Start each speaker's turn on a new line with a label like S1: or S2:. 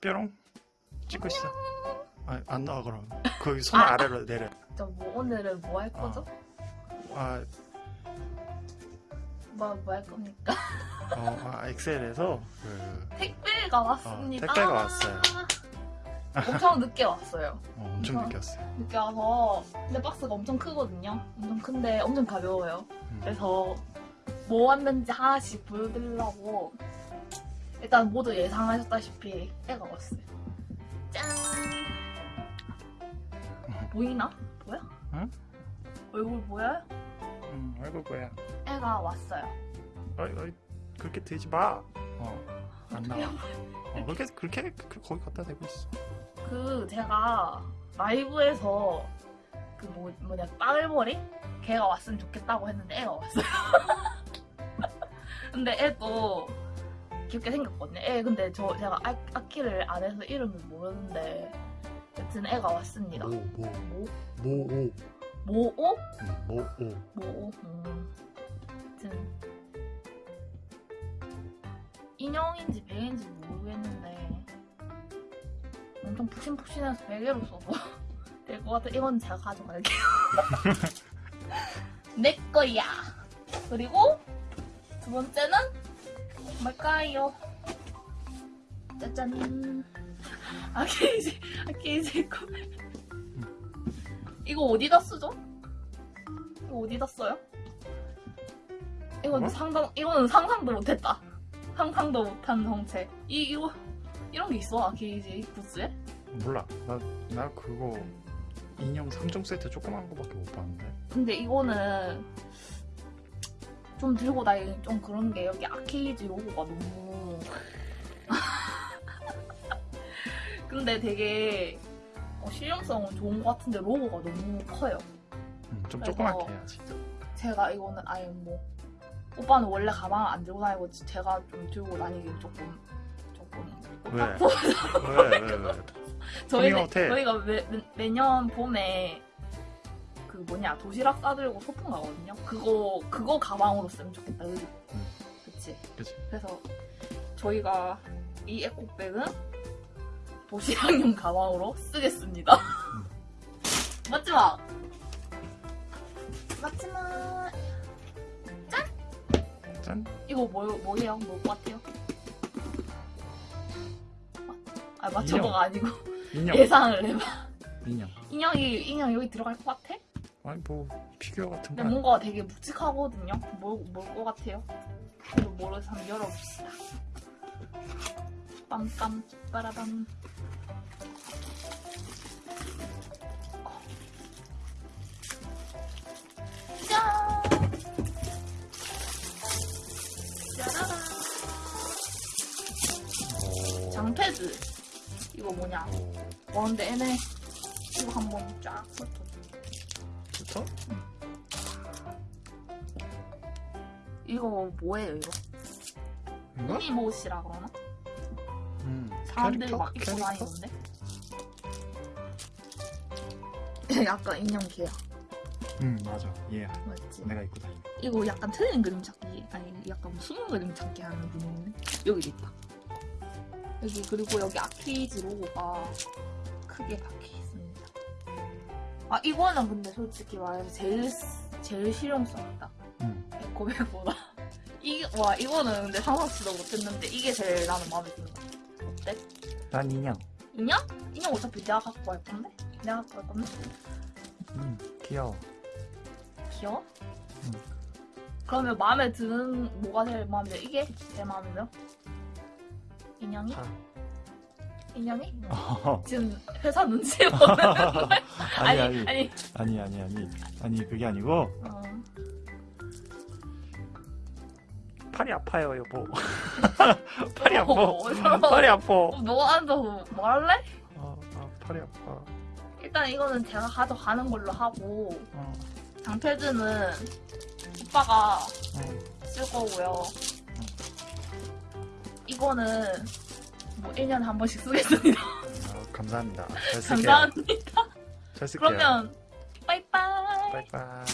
S1: 뾰롱 찍고 있어. 아, 안 나와 그럼. 거기 손 아래로 내려.
S2: 저뭐 오늘은 뭐 할 거죠?
S1: 아,
S2: 뭐 뭐 할 겁니까?
S1: 어, 아, 엑셀에서 그
S2: 택배가 왔습니다.
S1: 어, 택배가 왔어요.
S2: 엄청 늦게 왔어요.
S1: 어, 엄청
S2: 어.
S1: 늦게 왔어요.
S2: 늦게 와서 근데 박스가 엄청 크거든요. 엄청 큰데 엄청 가벼워요.
S1: 음.
S2: 그래서 뭐 왔는지 하나씩 보여드리려고 일단 모두 예상하셨다시피 애가 왔어요. 짠! 보이나? 보여?
S1: 응?
S2: 얼굴 보여요?
S1: 음, 아이고 뭐야.
S2: 애가 왔어요.
S1: 어이, 어이, 그렇게 되지 마. 어, 안 나와. 어, 그렇게 그렇게 그- 거기 갖다 대고 있어.
S2: 그 제가 라이브에서 그 뭐, 뭐냐 빠글머리 걔가 왔으면 좋겠다고 했는데 애가 왔어요. 근데 애도 귀엽게 생겼거든요. 애 근데 저 제가 아, 아키를 안 해서 이름을 모르는데 여튼 애가 왔습니다.
S1: 뭐, 뭐,
S2: 뭐?
S1: 모오,
S2: 모오?
S1: 음, 모오.
S2: 모오? 음. 여튼 인형인지 베개인지 모르겠는데 엄청 푹신푹신해서 베개로 써도 될 것 같아. 이건 제가 가져갈게요. 내 거야. 그리고 두 번째는 뭘까요? 짜잔. 아케이지, 아케이지 거. 이거 어디다 쓰죠? 이거 어디다 써요? 이건
S1: 뭐?
S2: 상상, 이거는 상상도 못했다. 상상도 못한 정체. 이, 이거, 이런 게 있어, 아케이지 부스에?
S1: 몰라. 나, 나 그거 인형 3종 세트 조그만 거밖에 못 봤는데.
S2: 근데 이거는 좀 들고 다니기 좀 그런 게 여기 아케이지 로고가 너무 근데 되게 어, 실용성은 좋은 것 같은데 로고가 너무 커요
S1: 음, 좀 조그맣게 해야지.
S2: 제가 이거는 아예 뭐 오빠는 원래 가방 안 들고 다니고 제가 좀 들고 다니기 조금 조금
S1: 왜?
S2: 오타쿠
S1: 왜, 왜, 왜?
S2: 저희는. 저희가 매, 매, 매년 봄에 그 뭐냐 도시락 싸들고 소풍 가거든요. 그거 그거 가방으로 쓰면 좋겠다. 그지?
S1: 음.
S2: 그치?
S1: 그치.
S2: 그래서 저희가 이 에코백은 도시락용 가방으로 쓰겠습니다.
S1: 음.
S2: 마지막 마지막
S1: 짠.
S2: 이거 뭐 뭐예요? 뭐 같아요? 아 맞춰봐가 아니고
S1: 인형.
S2: 예상을 해봐.
S1: 인형.
S2: 인형이 인형 여기 들어갈 것 같아?
S1: 아니 뭐 피규어 같은
S2: 근데
S1: 거. 아니야?
S2: 뭔가 되게 묵직하거든요. 뭘뭘것 같아요? 그래도 모르서 한번 열어봅시다. 빰빰 빠라밤. 짠! 짜라란.
S1: 오.
S2: 장패드. 이거 뭐냐?
S1: 오.
S2: 와 근데 애네 이거 한번 쫙 훑어.
S1: 붙어?
S2: 이거 뭐예요 이거?
S1: 이거?
S2: 미못이라 그러나?
S1: 음.
S2: 사람들이? 막 입고? 다니던데? 약간 인형 개야
S1: 응 맞아. 얘.
S2: 맞지?
S1: 내가 입고 다니.
S2: 이거 약간 틀린 그림 찾기 아니 약간 숨은 그림 찾기 하는 분인데 여기 있다 여기 그리고 여기 아케이지 로고가 크게 박혀 있습니다 아 이거는 근데 솔직히 말해서 제일 제일 실용성 있다
S1: 응.
S2: 에코백보다 이게 와 이거는 근데 상상치도 못했는데 이게 제일 나는 마음에 든다 어때?
S1: 난 인형.
S2: 인형? 인형 어차피 내가 갖고 갈 건데? 내가 갖고 갈 건데?
S1: 음 귀여워.
S2: 귀여워?
S1: 응.
S2: 그러면 마음에 드는 뭐가 제일 마음에 들어? 이게 제일 마음에 들어? 인형이?
S1: 다.
S2: 인형이?
S1: 어.
S2: 지금 회사 눈치 보는 거야?
S1: 아니 아니
S2: 아니
S1: 아니 아니 아니 아니 그게 아니고
S2: 어.
S1: 팔이 아파요 여보. 팔이 아파.
S2: 어,
S1: 팔이 아파.
S2: 어, 너 앉아서 뭐 할래?
S1: 어, 아, 팔이 아파.
S2: 일단 이거는 제가 가져가는 걸로 하고
S1: 어,
S2: 장패드는 오빠가
S1: 어.
S2: 쓸 거고요. 이거는 뭐 1년에 한 번씩 쓰겠습니다.
S1: 아, 감사합니다. 잘 쓸게요.
S2: 감사합니다.
S1: 잘 쓸게요.
S2: 그러면 빠이빠이.
S1: 빠이빠이.